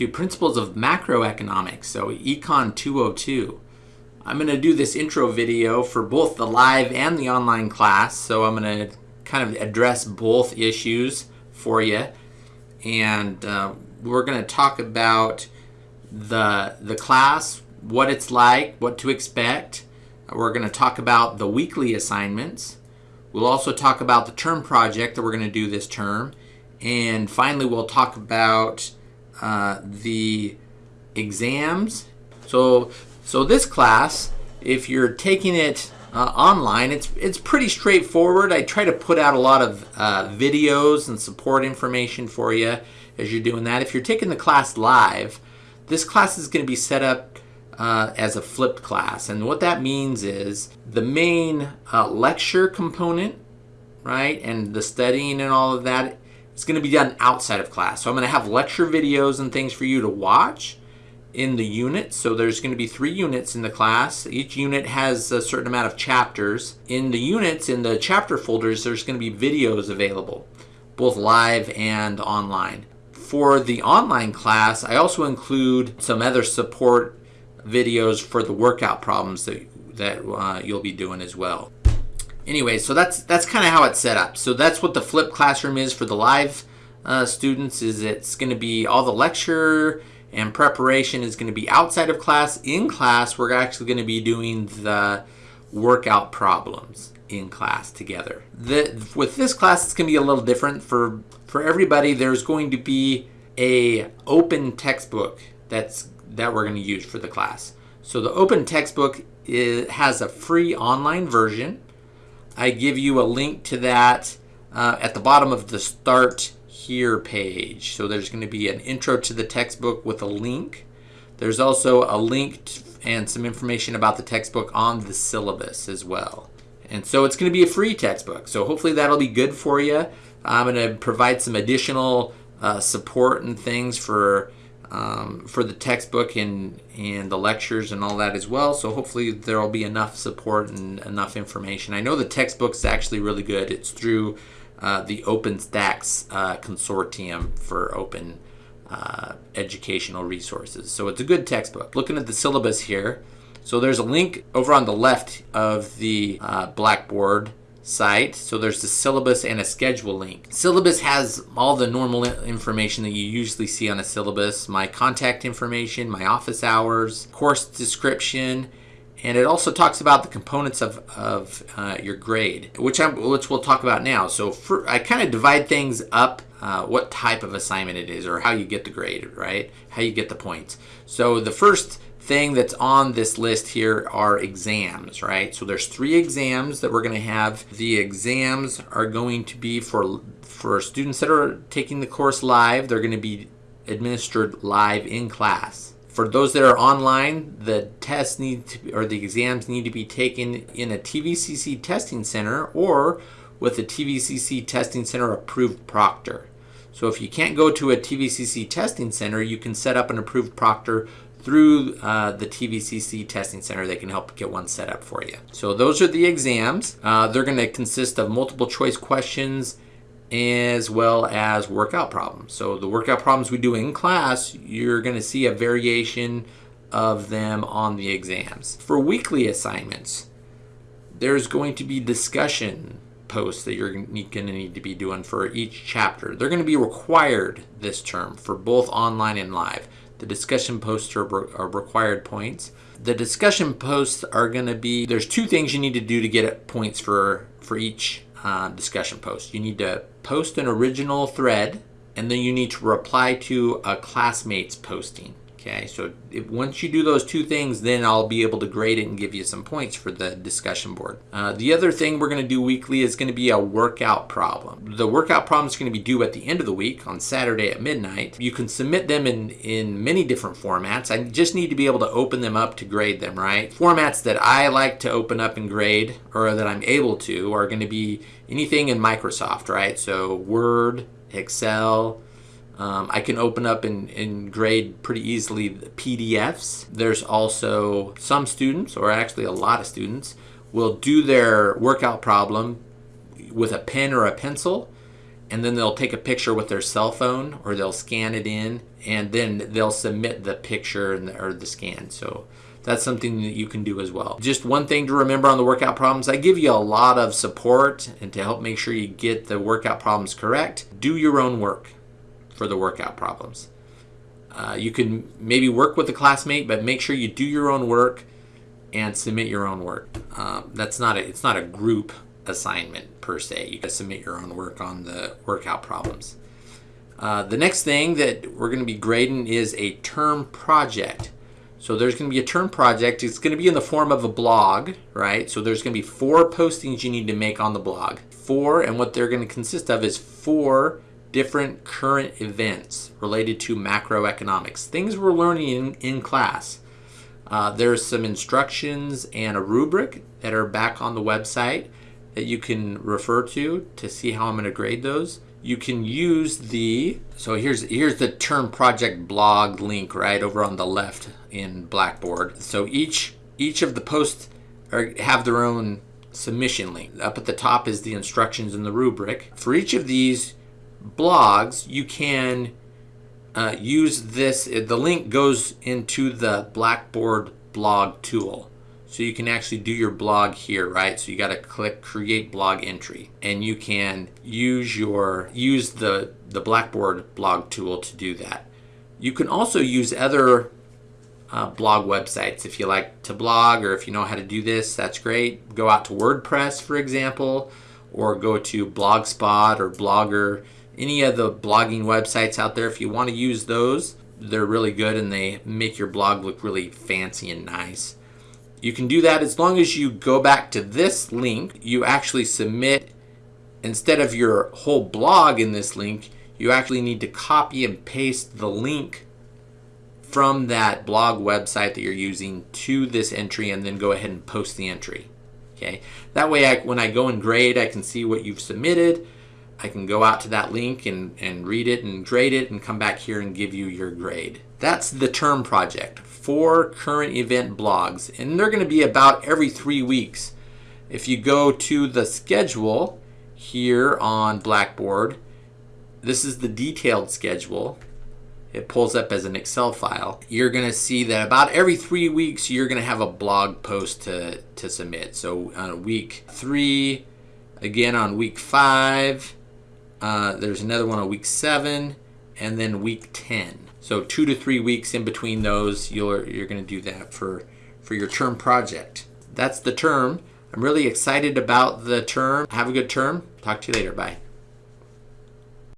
to Principles of Macroeconomics, so Econ 202. I'm going to do this intro video for both the live and the online class, so I'm going to kind of address both issues for you. And uh, we're going to talk about the, the class, what it's like, what to expect. We're going to talk about the weekly assignments. We'll also talk about the term project that we're going to do this term. And finally, we'll talk about uh, the exams. So, so this class, if you're taking it uh, online, it's it's pretty straightforward. I try to put out a lot of uh, videos and support information for you as you're doing that. If you're taking the class live, this class is going to be set up uh, as a flipped class. And what that means is the main uh, lecture component, right, and the studying and all of that it's going to be done outside of class. So I'm going to have lecture videos and things for you to watch in the units. So there's going to be three units in the class. Each unit has a certain amount of chapters. In the units, in the chapter folders, there's going to be videos available, both live and online. For the online class, I also include some other support videos for the workout problems that, that uh, you'll be doing as well anyway, so that's that's kind of how it's set up. So that's what the flipped classroom is for the live uh, students. Is it's going to be all the lecture and preparation is going to be outside of class. In class, we're actually going to be doing the workout problems in class together. The, with this class, it's going to be a little different for for everybody. There's going to be a open textbook that's that we're going to use for the class. So the open textbook is, has a free online version I give you a link to that uh, at the bottom of the Start Here page. So there's going to be an intro to the textbook with a link. There's also a link and some information about the textbook on the syllabus as well. And so it's going to be a free textbook. So hopefully that'll be good for you. I'm going to provide some additional uh, support and things for um, for the textbook and, and the lectures and all that as well. So hopefully there will be enough support and enough information. I know the textbook's actually really good. It's through uh, the OpenStax uh, consortium for open uh, educational resources. So it's a good textbook. Looking at the syllabus here, so there's a link over on the left of the uh, Blackboard site. So there's the syllabus and a schedule link. Syllabus has all the normal information that you usually see on a syllabus, my contact information, my office hours, course description, and it also talks about the components of, of uh, your grade, which, I'm, which we'll talk about now. So for, I kind of divide things up, uh, what type of assignment it is or how you get the grade, right? How you get the points. So the first thing that's on this list here are exams, right? So there's three exams that we're going to have. The exams are going to be for for students that are taking the course live. They're going to be administered live in class. For those that are online, the tests need to, or the exams need to be taken in a TVCC testing center or with a TVCC testing center approved proctor. So if you can't go to a TVCC testing center, you can set up an approved proctor through uh, the TVCC testing center. They can help get one set up for you. So those are the exams. Uh, they're going to consist of multiple choice questions as well as workout problems. So the workout problems we do in class, you're going to see a variation of them on the exams. For weekly assignments, there's going to be discussion posts that you're going to need to be doing for each chapter. They're going to be required this term for both online and live. The discussion posts are, are required points. The discussion posts are going to be, there's two things you need to do to get points for, for each uh, discussion post. You need to post an original thread, and then you need to reply to a classmate's posting. Okay, so if, once you do those two things, then I'll be able to grade it and give you some points for the discussion board. Uh, the other thing we're going to do weekly is going to be a workout problem. The workout problem is going to be due at the end of the week on Saturday at midnight. You can submit them in, in many different formats. I just need to be able to open them up to grade them, right? Formats that I like to open up and grade, or that I'm able to, are going to be anything in Microsoft, right? So Word, Excel, um, I can open up and, and grade pretty easily the PDFs. There's also some students, or actually a lot of students, will do their workout problem with a pen or a pencil and then they'll take a picture with their cell phone or they'll scan it in and then they'll submit the picture the, or the scan. So that's something that you can do as well. Just one thing to remember on the workout problems, I give you a lot of support and to help make sure you get the workout problems correct, do your own work for the workout problems. Uh, you can maybe work with a classmate, but make sure you do your own work and submit your own work. Um, that's not a, it's not a group assignment per se. You can submit your own work on the workout problems. Uh, the next thing that we're going to be grading is a term project. So there's going to be a term project. It's going to be in the form of a blog, right? So there's going to be four postings you need to make on the blog. Four, and what they're going to consist of is four different current events related to macroeconomics, things we're learning in, in class. Uh, there's some instructions and a rubric that are back on the website that you can refer to to see how I'm going to grade those you can use the so here's here's the term project blog link right over on the left in Blackboard. So each each of the posts are, have their own submission link. Up at the top is the instructions and the rubric. For each of these blogs, you can uh, use this. The link goes into the Blackboard blog tool. So you can actually do your blog here, right? So you got to click create blog entry and you can use your use the the Blackboard blog tool to do that. You can also use other uh, blog websites if you like to blog or if you know how to do this, that's great. Go out to WordPress, for example, or go to Blogspot or Blogger, any of the blogging websites out there. If you want to use those, they're really good and they make your blog look really fancy and nice. You can do that as long as you go back to this link, you actually submit, instead of your whole blog in this link, you actually need to copy and paste the link from that blog website that you're using to this entry and then go ahead and post the entry. Okay, that way I, when I go and grade, I can see what you've submitted. I can go out to that link and, and read it and grade it and come back here and give you your grade. That's the term project four current event blogs, and they're going to be about every three weeks. If you go to the schedule here on Blackboard, this is the detailed schedule. It pulls up as an Excel file. You're going to see that about every three weeks, you're going to have a blog post to, to submit. So on week three, again on week five, uh, there's another one on week seven, and then week 10. So two to three weeks in between those, you're, you're going to do that for, for your term project. That's the term. I'm really excited about the term. Have a good term. Talk to you later. Bye.